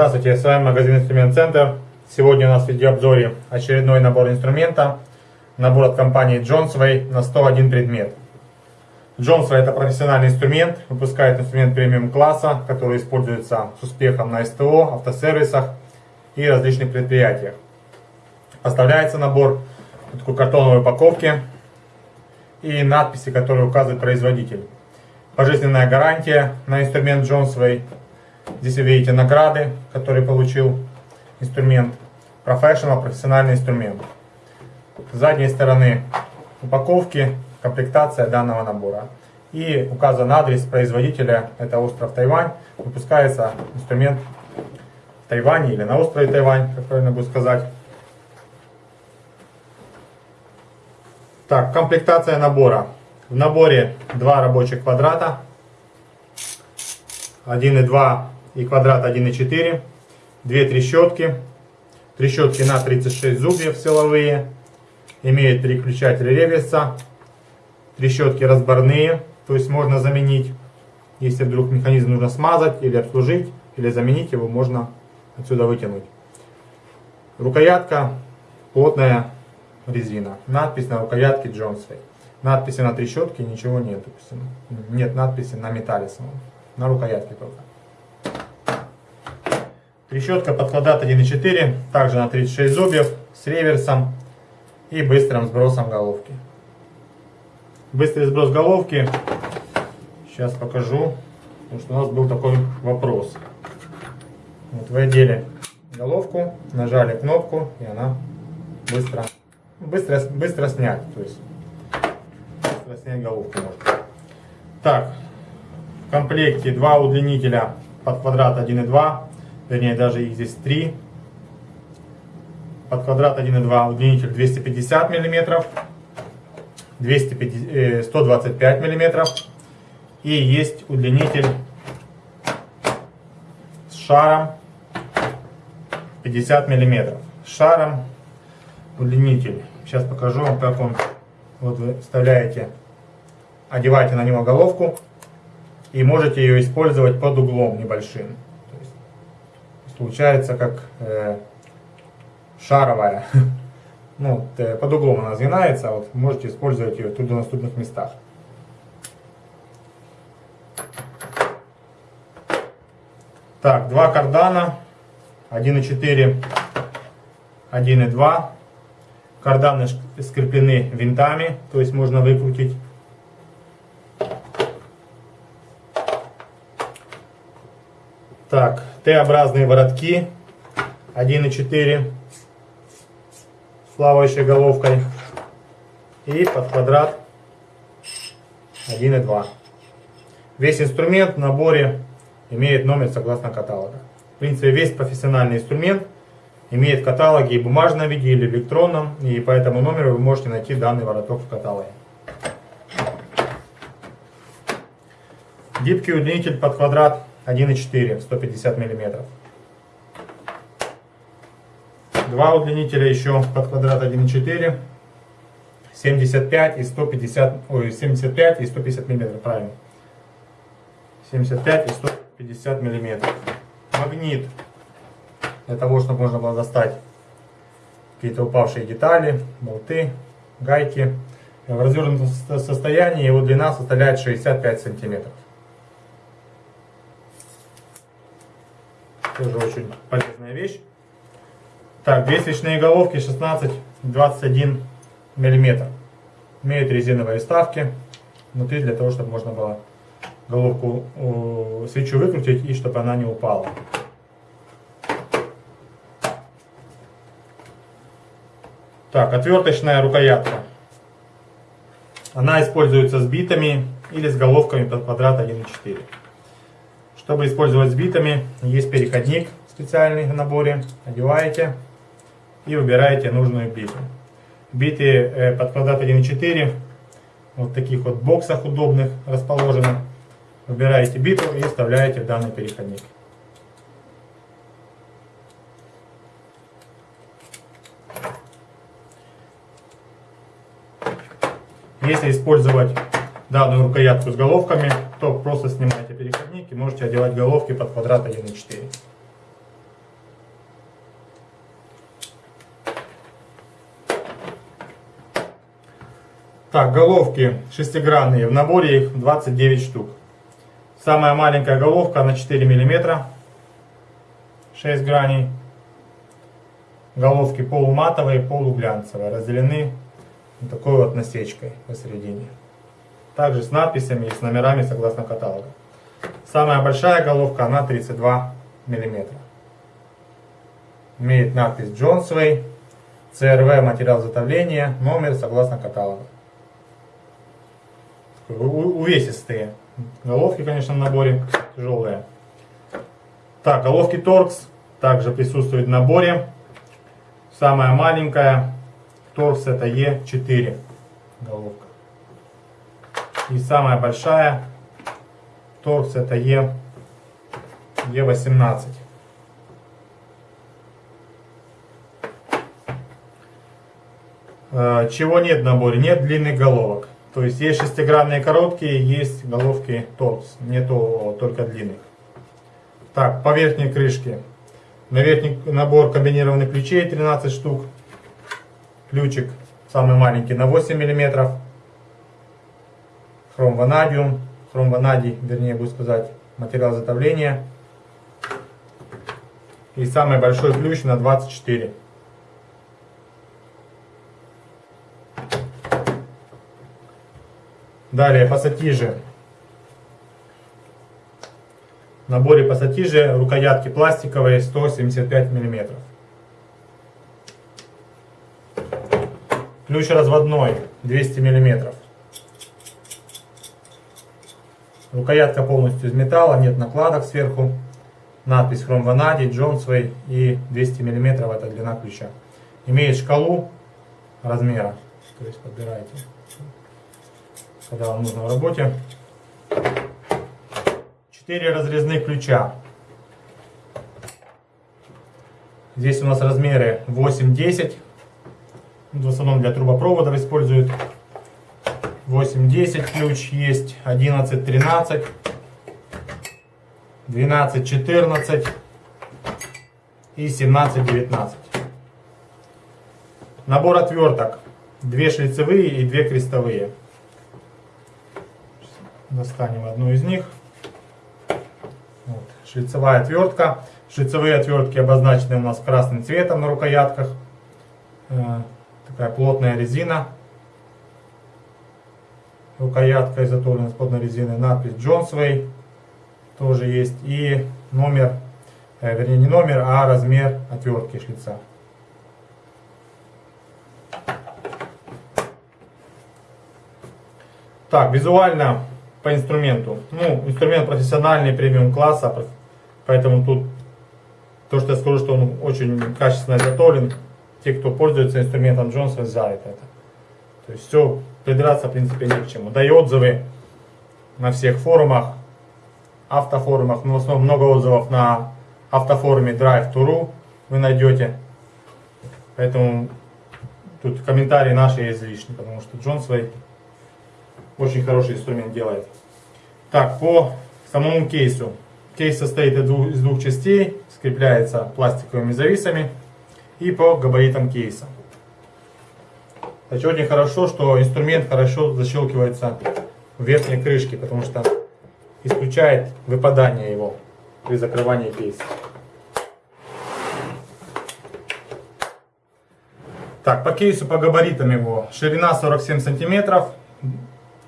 Здравствуйте, с вами магазин Инструмент Центр. Сегодня у нас в видеообзоре очередной набор инструмента. Набор от компании Johnsway на 101 предмет. Johnsway это профессиональный инструмент, выпускает инструмент премиум класса, который используется с успехом на СТО, автосервисах и различных предприятиях. Поставляется набор в такой картоновой упаковке и надписи, которые указывает производитель. Пожизненная гарантия на инструмент Johnsway. Здесь вы видите награды, которые получил инструмент. Professional, профессиональный инструмент. С задней стороны упаковки комплектация данного набора. И указан адрес производителя, это остров Тайвань. Выпускается инструмент в Тайване или на острове Тайвань, как правильно будет сказать. Так, комплектация набора. В наборе два рабочих квадрата. 1,2 и квадрат 1,4. Две трещотки. Трещотки на 36 зубьев силовые. Имеют переключатель реверса. Трещотки разборные, то есть можно заменить. Если вдруг механизм нужно смазать или обслужить, или заменить его, можно отсюда вытянуть. Рукоятка плотная резина. Надпись на рукоятке Джонсвей. Надписи на трещотке ничего нет. Нет надписи на металле самом. На рукоятке только. Трещотка под квадрат 1.4. Также на 36 зубьев. С реверсом и быстрым сбросом головки. Быстрый сброс головки. Сейчас покажу. Потому что у нас был такой вопрос. Вот вы одели головку, нажали кнопку и она быстро быстро, быстро снять. То есть быстро снять головку можно. Так, в комплекте два удлинителя под квадрат 1,2, вернее даже их здесь три. Под квадрат 1,2 удлинитель 250 мм, 250, 125 мм. И есть удлинитель с шаром 50 мм. С шаром удлинитель. Сейчас покажу вам, как он. Вот вы вставляете, одеваете на него головку и можете ее использовать под углом небольшим. Получается как э, шаровая. Ну, под углом она сгинается, вот можете использовать ее в труднодоступных местах. Так, два кардана, 1,4, 1,2. Карданы скреплены винтами, то есть можно выкрутить. Так, Т-образные воротки 1,4 с плавающей головкой и под квадрат 1,2. Весь инструмент в наборе имеет номер согласно каталога. В принципе, весь профессиональный инструмент – имеет каталоги и в бумажном виде, или электронном, и по этому номеру вы можете найти данный вороток в каталоге. Гибкий удлинитель под квадрат 1,4, 150 мм. Два удлинителя еще под квадрат 1,4, 75 и 150, ой, 75 и 150 мм, правильно. 75 и 150 мм. Магнит для того, чтобы можно было достать какие-то упавшие детали, болты, гайки. В развернутом состоянии его длина составляет 65 сантиметров. Тоже очень полезная вещь. Так, две свечные головки 16-21 мм. Имеют резиновые вставки внутри для того, чтобы можно было головку свечу выкрутить и чтобы она не упала. Так, отверточная рукоятка. Она используется с битами или с головками под квадрат 1,4. Чтобы использовать с битами, есть переходник специальный в наборе. Одеваете и выбираете нужную биту. Биты э, под квадрат 1,4 вот в таких вот боксах удобных расположены. Выбираете биту и вставляете данный переходник. Если использовать данную рукоятку с головками, то просто снимаете динамики можете одевать головки под квадрат 1 и 4. Так, головки шестигранные. В наборе их 29 штук. Самая маленькая головка на 4 мм. 6 граней. Головки полуматовые, полуглянцевые. Разделены вот такой вот насечкой посередине. Также с надписями и с номерами согласно каталогу. Самая большая головка, она 32 мм. Имеет надпись Johnsway, CRV материал затовления, номер согласно каталогу. Увесистые. Головки, конечно, в наборе тяжелые. Так, головки Torx также присутствуют в наборе. Самая маленькая Torx это E4 головка. И самая большая торкс это Е, Е18. Э, чего нет в наборе? Нет длинных головок. То есть есть шестигранные короткие, есть головки торкс. Нету только длинных. Так, по верхней крышке. На верхний набор комбинированных ключей 13 штук. Ключик самый маленький на 8 миллиметров хром ванадиум, хром ванадий, вернее буду сказать, материал затовления. И самый большой ключ на 24. Далее пассатижи. В наборе пассатижи рукоятки пластиковые 175 мм. Ключ разводной 200 мм. Рукоятка полностью из металла, нет накладок сверху. Надпись Хром Ванадий, Джонсвей и 200 мм это длина ключа. Имеет шкалу размера, то есть подбираете, когда вам нужно в работе. 4 разрезных ключа. Здесь у нас размеры 8-10. В основном для трубопроводов используют 8-10 ключ есть, 11-13, 12-14 и 17-19. Набор отверток. Две шлицевые и две крестовые. Достанем одну из них. Вот. Шлицевая отвертка. Шлицевые отвертки обозначены у нас красным цветом на рукоятках. Э, такая плотная резина рукоятка изготовлена с плотной резины, надпись Johnsway тоже есть и номер, э, вернее не номер, а размер отвертки шлица. Так, визуально по инструменту. Ну, инструмент профессиональный, премиум класса, поэтому тут то, что я скажу, что он очень качественно изготовлен, те, кто пользуется инструментом Джонса, знают это. То есть все придраться, в принципе, не к чему. Да и отзывы на всех форумах, автофорумах, ну, в основном много отзывов на автофоруме Drive.ru вы найдете. Поэтому тут комментарии наши излишни, потому что Джон свой очень хороший инструмент делает. Так, по самому кейсу. Кейс состоит из двух, из двух частей, скрепляется пластиковыми зависами и по габаритам кейса. Значит, очень хорошо, что инструмент хорошо защелкивается в верхней крышке, потому что исключает выпадание его при закрывании кейса. Так, по кейсу, по габаритам его. Ширина 47 сантиметров,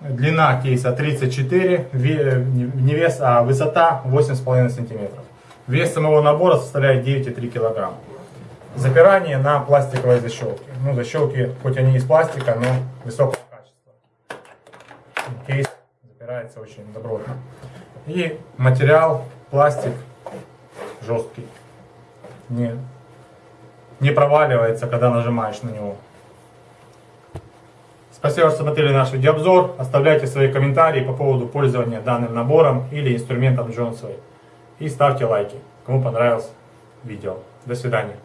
длина кейса 34, не вес, а высота 8,5 сантиметров. Вес самого набора составляет 9,3 килограмма. Запирание на пластиковой защелке. Ну, защелки, хоть они из пластика, но высокого качества. Кейс запирается очень добротно. И материал, пластик жесткий. Не, не проваливается, когда нажимаешь на него. Спасибо, что смотрели наш видеообзор. Оставляйте свои комментарии по поводу пользования данным набором или инструментом Джонсовой. И ставьте лайки, кому понравилось видео. До свидания.